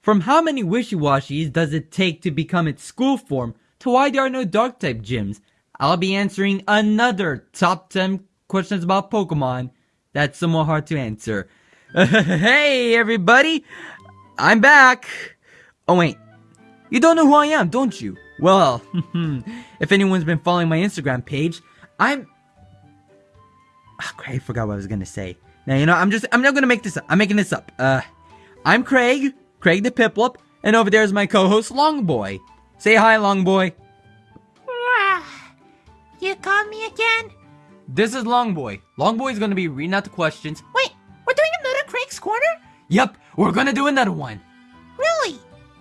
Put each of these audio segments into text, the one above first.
From how many wishy-washies does it take to become its school form to why there are no dark-type gyms? I'll be answering another top 10 questions about Pokemon that's somewhat hard to answer. hey everybody! I'm back! Oh wait, you don't know who I am, don't you? Well, if anyone's been following my Instagram page, I'm... Oh, Craig, I forgot what I was gonna say. Now, you know, I'm just, I'm not gonna make this up. I'm making this up. Uh, I'm Craig, Craig the Piplup, and over there is my co-host, Longboy. Say hi, Longboy. You called me again? This is Longboy. Longboy is gonna be reading out the questions. Wait, we're doing another Craig's Corner? Yep, we're gonna do another one. Really?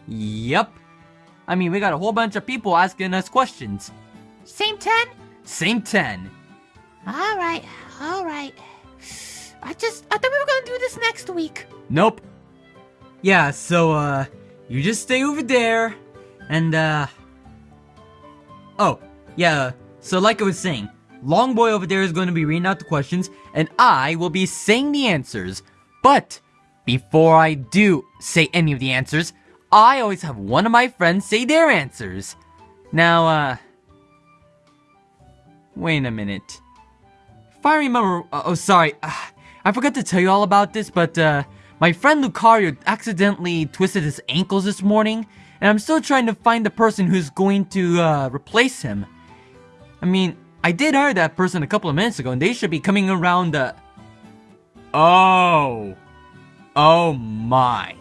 Yep. I mean, we got a whole bunch of people asking us questions. Same 10? Same 10. Alright, alright. I just, I thought we were gonna do this next week. Nope. Yeah, so, uh, you just stay over there, and, uh... Oh, yeah, so like I was saying, Longboy over there is going to be reading out the questions, and I will be saying the answers. But, before I do say any of the answers, I always have one of my friends say their answers. Now, uh... Wait a minute. If I remember... Uh, oh, sorry. Uh, I forgot to tell you all about this, but, uh... My friend Lucario accidentally twisted his ankles this morning, and I'm still trying to find the person who's going to, uh, replace him. I mean, I did hire that person a couple of minutes ago, and they should be coming around, uh... Oh. Oh my.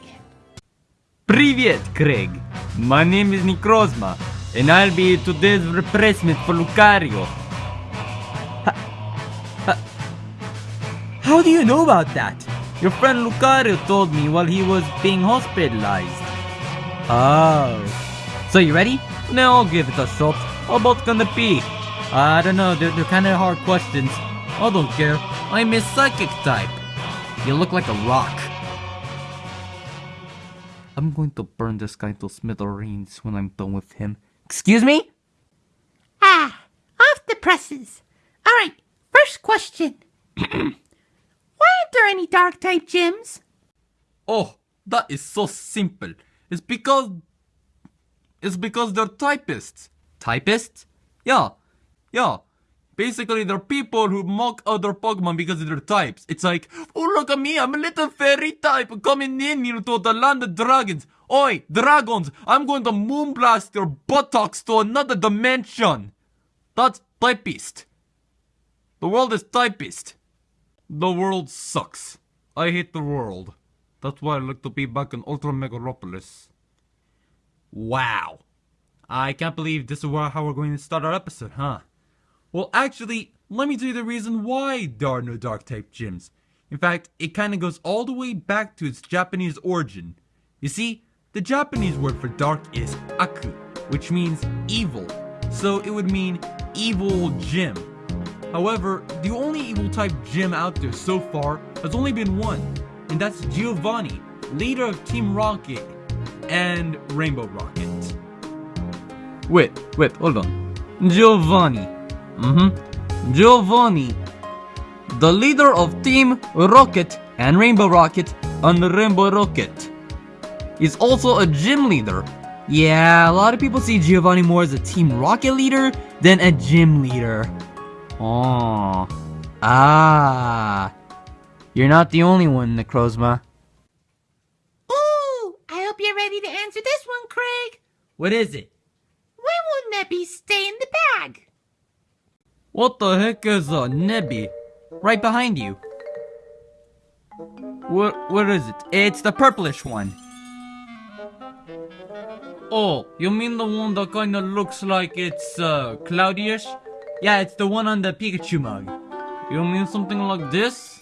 Привет, Craig. My name is Necrozma, and I'll be today's replacement for Lucario. Ha- ha- How do you know about that? Your friend Lucario told me while he was being hospitalized. Oh. So you ready? Now I'll give it a shot. How about gonna be? I don't know, they're, they're kinda hard questions. I don't care. I'm a psychic type. You look like a rock. I'm going to burn this guy to smithereens when I'm done with him. Excuse me? Ah, off the presses. Alright, first question. Aren't there any dark type gyms? Oh, that is so simple. It's because... It's because they're typists. Typists? Yeah. Yeah. Basically, they're people who mock other Pokemon because of their types. It's like, oh look at me, I'm a little fairy type coming in here to the land of dragons. Oi, dragons, I'm going to moonblast your buttocks to another dimension. That's typist. The world is typist. The world sucks. I hate the world. That's why I like to be back in Ultra Megalopolis. Wow. I can't believe this is how we're going to start our episode, huh? Well, actually, let me tell you the reason why there are no dark type gyms. In fact, it kind of goes all the way back to its Japanese origin. You see, the Japanese word for dark is aku, which means evil. So it would mean evil gym. However, the only evil type gym out there so far has only been one, and that's Giovanni, leader of Team Rocket and Rainbow Rocket. Wait, wait, hold on. Giovanni. Mm-hmm. Giovanni, the leader of Team Rocket and Rainbow Rocket and Rainbow Rocket, is also a gym leader. Yeah, a lot of people see Giovanni more as a Team Rocket leader than a gym leader. Oh. Ah. You're not the only one, Necrozma. Ooh, I hope you're ready to answer this one, Craig. What is it? Why will Nebby stay in the bag? What the heck is a Nebby? Right behind you. What, what is it? It's the purplish one. Oh, you mean the one that kinda looks like it's, uh, cloudyish? Yeah, it's the one on the Pikachu mug. You mean something like this?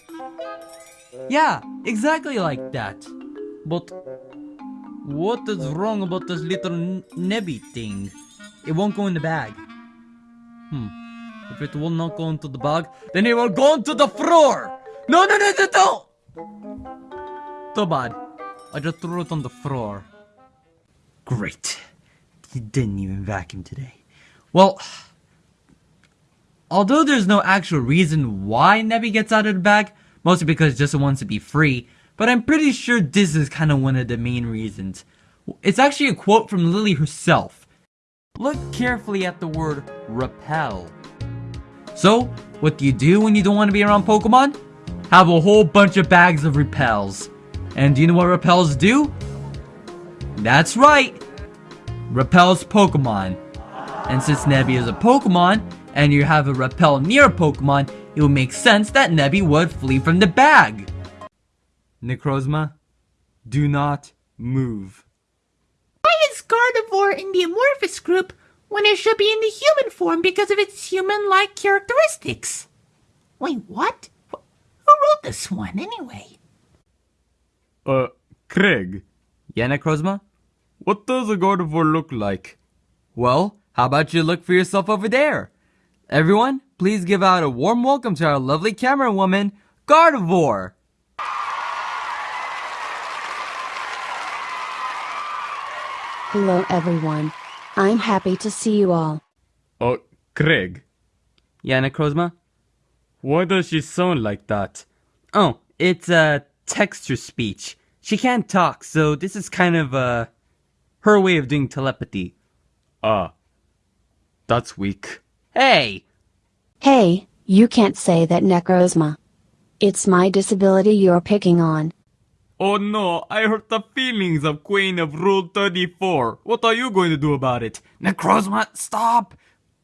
Yeah, exactly like that. But, what is wrong about this little Nebby thing? It won't go in the bag. Hmm. If it will not go into the bag, then it will go into the floor! No, no, no, no, no! Too bad. I just threw it on the floor. Great. He didn't even vacuum today. Well, although there's no actual reason why Nebby gets out of the bag, mostly because it just wants to be free, but I'm pretty sure this is kind of one of the main reasons. It's actually a quote from Lillie herself. Look carefully at the word repel. So, what do you do when you don't want to be around Pokemon? Have a whole bunch of bags of repels. And do you know what repels do? That's right! Repels Pokemon. And since Nebby is a Pokemon, and you have a repel near a Pokemon, it would make sense that Nebby would flee from the bag. Necrozma, do not move. Why is Gardevoir in the Amorphous group when it should be in the human form because of its human-like characteristics? Wait, what? Who wrote this one, anyway? Uh, Craig. Yeah, Necrozma? What does a Gardevoir look like? Well, how about you look for yourself over there? Everyone, please give out a warm welcome to our lovely camera woman, Gardevoir! Hello everyone. I'm happy to see you all. Oh, Craig. Yeah, Necrozma? Why does she sound like that? Oh, it's, uh, texture speech. She can't talk, so this is kind of, uh, her way of doing telepathy. Ah. That's weak. Hey! Hey, you can't say that Necrozma. It's my disability you're picking on. Oh no, I hurt the feelings of Queen of Rule 34. What are you going to do about it? Necrozma, stop!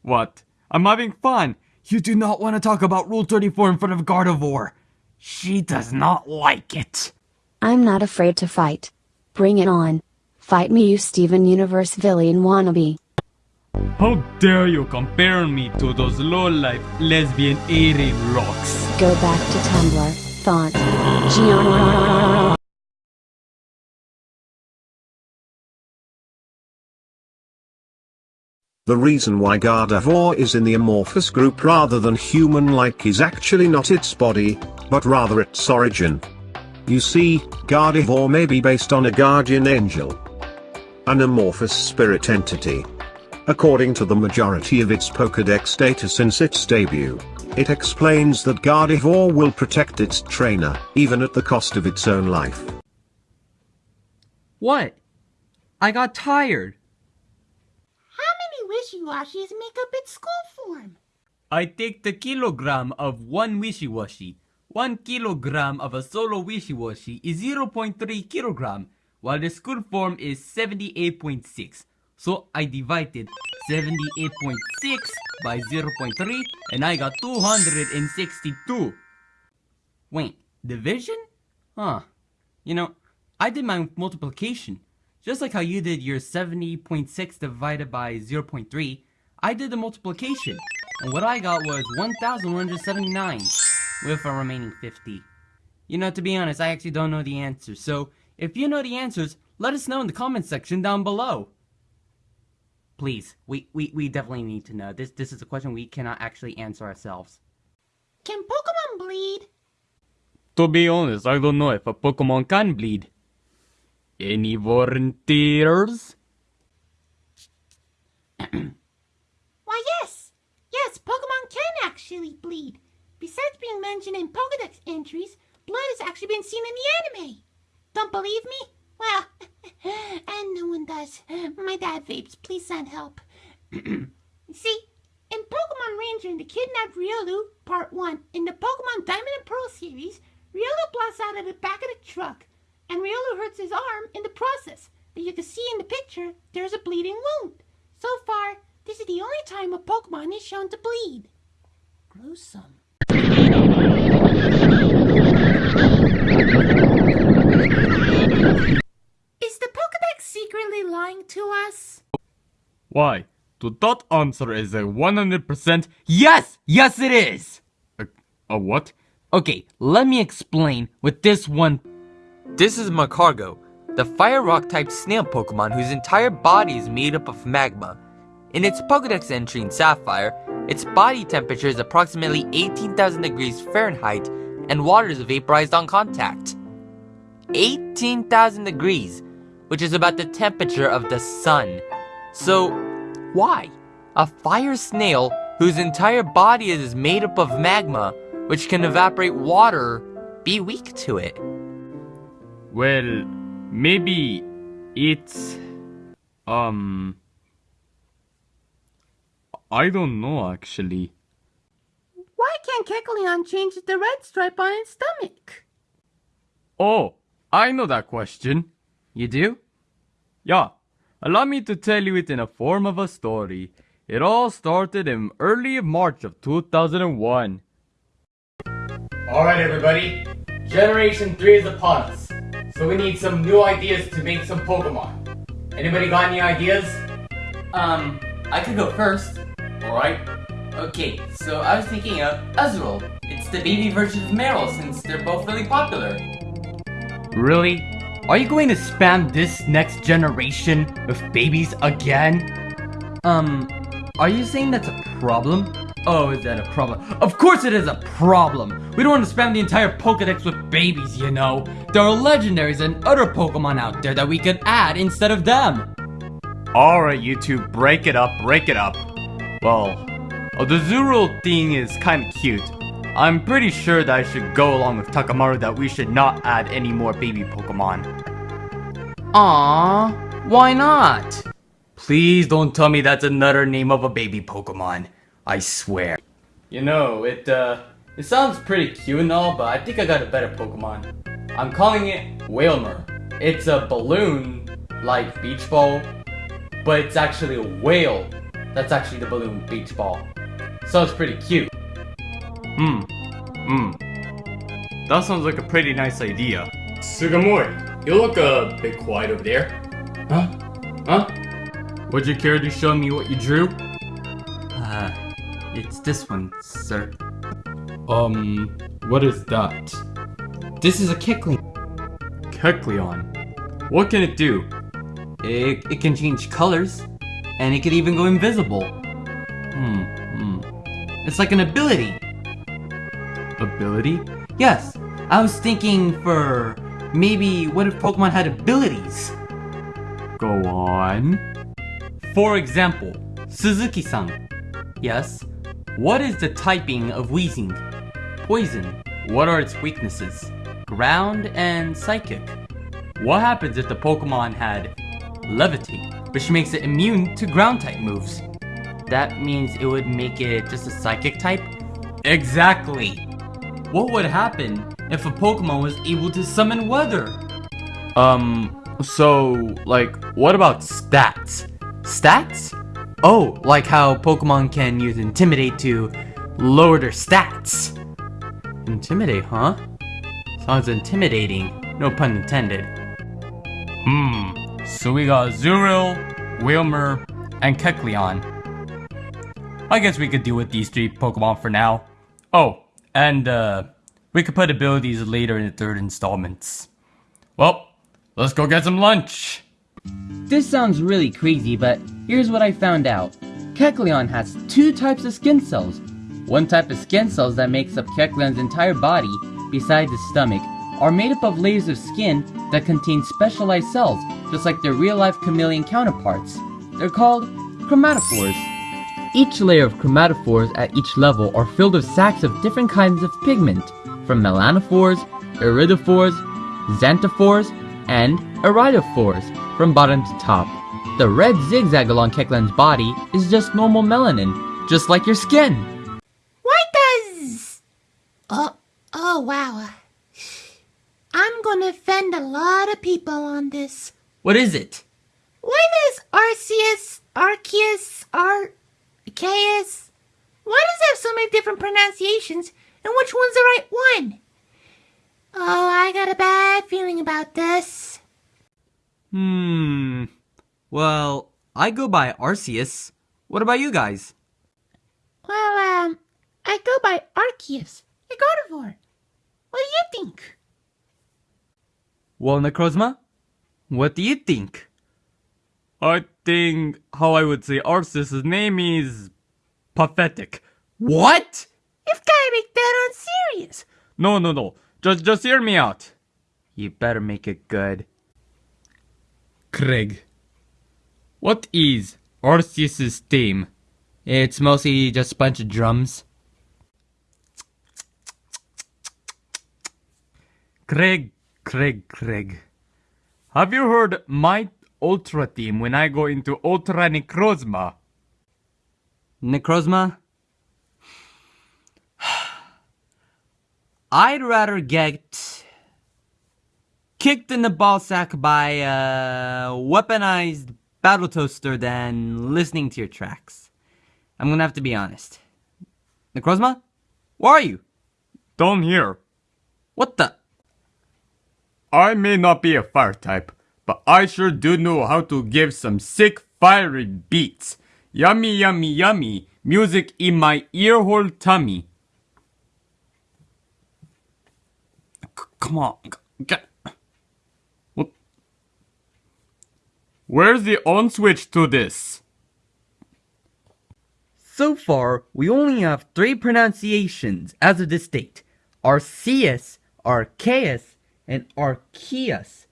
What? I'm having fun. You do not want to talk about Rule 34 in front of Gardevoir. She does not like it. I'm not afraid to fight. Bring it on. Fight me you Steven Universe villain wannabe. How dare you compare me to those low-life lesbian alien rocks? Go back to Tumblr. Thought. Gianna. The reason why Gardevoir is in the amorphous group rather than human-like is actually not its body, but rather its origin. You see, Gardevoir may be based on a guardian angel. An amorphous spirit entity. According to the majority of its Pokedex data since its debut, it explains that Gardevoir will protect its trainer, even at the cost of its own life. What? I got tired. How many wishy-washies make up its school form? I take the kilogram of one wishy-washy. One kilogram of a solo wishy-washy is 0.3 kilogram, while the school form is 78.6. So I divided 78.6 by 0.3 and I got 262. Wait, division? Huh. You know, I did my multiplication. Just like how you did your 70.6 divided by 0.3, I did the multiplication. And what I got was 1,179 with a remaining 50. You know, to be honest, I actually don't know the answer. So, if you know the answers, let us know in the comment section down below. Please, we, we, we definitely need to know. This this is a question we cannot actually answer ourselves. Can Pokemon bleed? To be honest, I don't know if a Pokemon can bleed. Any volunteers? Why, yes. Yes, Pokemon can actually bleed. Besides being mentioned in Pokedex entries, blood has actually been seen in the anime. Don't believe me? Well, and no one does. My dad vapes. Please send help. See, in Pokemon Ranger and the Kidnapped Riolu, Part 1, in the Pokemon Diamond and Pearl series, Riolu blasts out of the back of the truck, and Riolu hurts his arm in the process. But you can see in the picture, there's a bleeding wound. So far, this is the only time a Pokemon is shown to bleed. Gruesome. Is the Pokedex secretly lying to us? Why? To that answer is a 100% yes! Yes, it is! A, a what? Okay, let me explain with this one. This is Magcargo, the fire rock type snail Pokemon whose entire body is made up of magma. In its Pokedex entry in Sapphire, its body temperature is approximately 18,000 degrees Fahrenheit and water is vaporized on contact. 18,000 degrees, which is about the temperature of the sun. So, why? A fire snail whose entire body is made up of magma, which can evaporate water, be weak to it? Well, maybe it's um I don't know actually. Why can't Kecleon change the red stripe on its stomach? Oh, I know that question. You do? Yeah, allow me to tell you it in a form of a story. It all started in early March of 2001. Alright everybody, Generation 3 is upon us. So we need some new ideas to make some Pokemon. Anybody got any ideas? Um, I could go first. Alright. Okay, so I was thinking of Azurill. It's the baby version of Marill since they're both really popular. Really? Are you going to spam this next generation with babies again? Um, are you saying that's a problem? Oh, is that a problem? Of course it is a problem! We don't want to spam the entire Pokedex with babies, you know? There are legendaries and other Pokemon out there that we could add instead of them! Alright, you two, break it up, break it up. Well, oh, the Zuru thing is kinda cute. I'm pretty sure that I should go along with Takamaru that we should not add any more baby Pokemon. Aww, why not? Please don't tell me that's another name of a baby Pokemon. I swear. You know, it, uh, it sounds pretty cute and all, but I think I got a better Pokemon. I'm calling it Wailmer. It's a balloon, like beach ball, but it's actually a whale. That's actually the balloon beach ball. Sounds pretty cute. Hmm. Hmm. That sounds like a pretty nice idea. Sugimori, you look a bit quiet over there. Huh? Huh? Would you care to show me what you drew? Uh, it's this one, sir. Um, what is that? This is a Kecleon. Kecleon. What can it do? It, it can change colors, and it can even go invisible. Hmm, hmm. It's like an ability. Ability? Yes, I was thinking for maybe what if Pokemon had abilities? Go on. For example, Suzuki-san. Yes, what is the typing of Weezing? Poison. What are its weaknesses? Ground and Psychic. What happens if the Pokemon had Levitate, which makes it immune to ground type moves? That means it would make it just a Psychic type? Exactly! What would happen if a Pokemon was able to summon weather? Um, so, like, what about stats? Stats? Oh, like how Pokemon can use Intimidate to lower their stats. Intimidate, huh? Sounds intimidating. No pun intended. Hmm. So we got Zuril, Wailmer, and Kecleon. I guess we could deal with these three Pokemon for now. Oh, and uh, we could put abilities later in the third installments. Well, let's go get some lunch. This sounds really crazy, but here's what I found out. Kecleon has two types of skin cells. One type of skin cells that makes up Kecleon's entire body, besides his stomach, are made up of layers of skin that contain specialized cells, just like their real-life chameleon counterparts. They're called chromatophores. Each layer of chromatophores at each level are filled with sacs of different kinds of pigment, from melanophores, iridophores, xanthophores, and iridophores, from bottom to top. The red zigzag along Kecleon's body is just normal melanin, just like your skin. Why does... Oh, oh wow. I'm gonna offend a lot of people on this. What is it? Why does Arceus, Arceus, Arceus... Why does it have so many different pronunciations, and which one's the right one? Oh, I got a bad feeling about this. Hmm. Well, I go by Arceus. What about you guys? Well, um, I go by Arceus, a Gardevoir. What do you think? Well, Necrozma, what do you think? I think how I would say Arceus' name is pathetic. What? You've gotta make that on serious. No, no, no. Just, just hear me out. You better make it good. Craig. What is Arceus' theme? It's mostly just a bunch of drums. Craig, Craig, Craig. Have you heard my Ultra team when I go into Ultra Necrozma? Necrozma? I'd rather get kicked in the ballsack by a weaponized battle toaster than listening to your tracks. I'm gonna have to be honest. Necrozma? Where are you? Down here. What the? I may not be a fire type, but I sure do know how to give some sick fiery beats. Yummy, yummy, yummy. Music in my earhole tummy. Come on. Get. What? Where's the on switch to this? So far, we only have three pronunciations as of this date. Arceus, Arceus, and Arceus.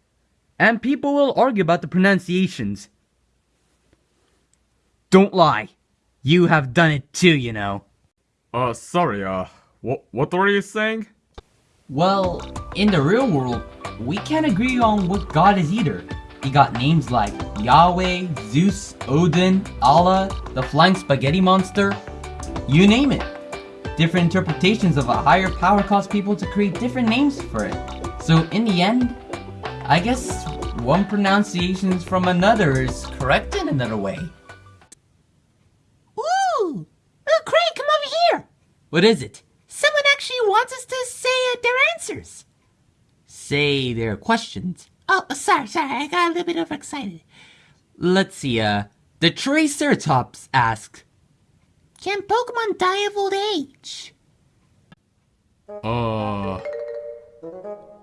And people will argue about the pronunciations. Don't lie. You have done it too, you know. Uh, sorry, uh, what, what were you saying? Well, in the real world, we can't agree on what god is either. You got names like Yahweh, Zeus, Odin, Allah, the flying spaghetti monster. You name it. Different interpretations of a higher power cause people to create different names for it. So in the end, I guess one pronunciation from another is correct in another way. Ooh! Oh, Craig, come over here! What is it? Someone actually wants us to say uh, their answers. Say their questions. Oh, sorry, sorry, I got a little bit overexcited. Let's see, uh, the Triceratops asks, Can Pokemon die of old age? Uh,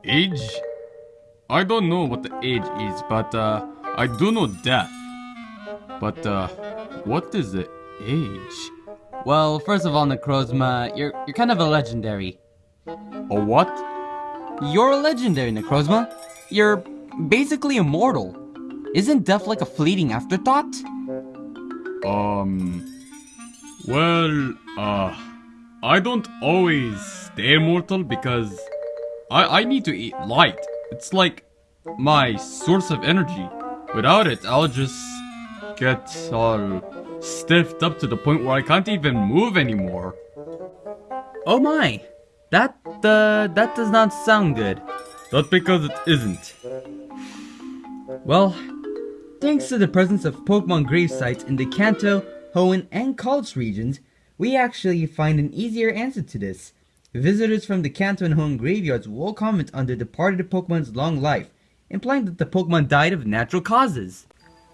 age? I don't know what the age is, but uh, I do know death. But uh, what is the age? Well, first of all, Necrozma, you're you're kind of a legendary. A what? You're a legendary, Necrozma. You're basically immortal. Isn't death like a fleeting afterthought? Um, well, uh, I don't always stay immortal because I I need to eat light. It's like my source of energy. Without it, I'll just get all stiffed up to the point where I can't even move anymore. Oh my, that uh, that does not sound good. Not because it isn't. Well, thanks to the presence of Pokemon grave sites in the Kanto, Hoenn, and Kalos regions, we actually find an easier answer to this. Visitors from the Kanto and Hoenn graveyards will comment on the departed Pokemon's long life, implying that the Pokemon died of natural causes.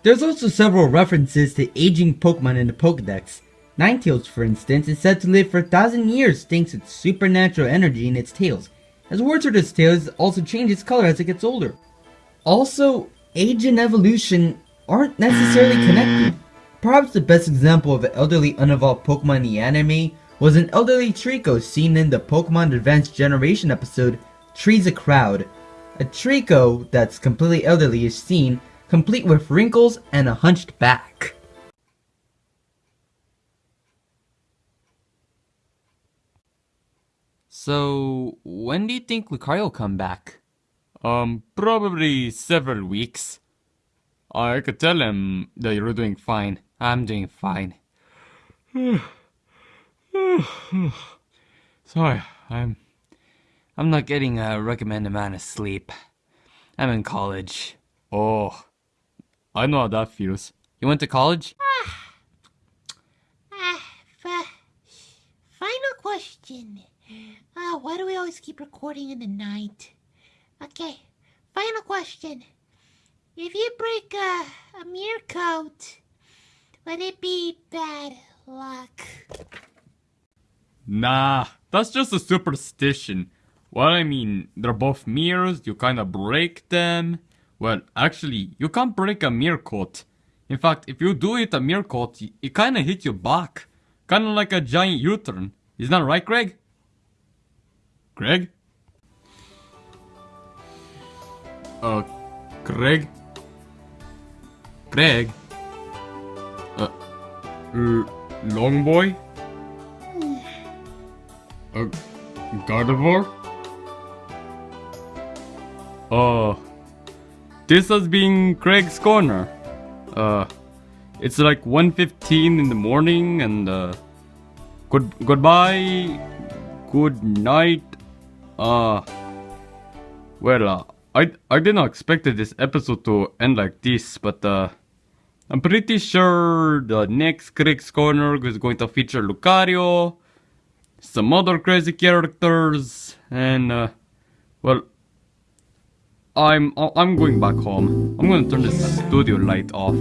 There's also several references to aging Pokemon in the Pokedex. Ninetales, for instance, is said to live for a thousand years thanks to its supernatural energy in its tails, as words its tails also change its color as it gets older. Also, age and evolution aren't necessarily connected. Perhaps the best example of an elderly unevolved Pokemon in the anime was an elderly Treecko seen in the Pokemon Advanced Generation episode Trees a Crowd. A Treecko that's completely elderly is seen, complete with wrinkles and a hunched back. So, when do you think Lucario will come back? Um, probably several weeks. I could tell him that you're doing fine. I'm doing fine. Sorry, I'm. I'm not getting a recommended amount of sleep. I'm in college. Oh, I know how that feels. You went to college? Ah, f- final question. Ah, why do we always keep recording in the night? Okay, final question. If you break a, a mirror coat, would it be bad luck? Nah, that's just a superstition. Well, I mean, they're both mirrors, you kinda break them. Well, actually, you can't break a mirror coat. In fact, if you do hit a mirror coat, it kinda hits your back. Kinda like a giant U-turn. Isn't that right, Greg? Greg? Uh, Greg? Greg? Uh, Long Boy? Uh, Gardevoir? Uh, this has been Craig's Corner. Uh, it's like 1.15 in the morning and uh, good goodbye, good night. Uh, well, uh, I I did not expect this episode to end like this, but uh, I'm pretty sure the next Craig's Corner is going to feature Lucario, some other crazy characters, and uh, well, I'm I'm going back home. I'm gonna turn this studio light off.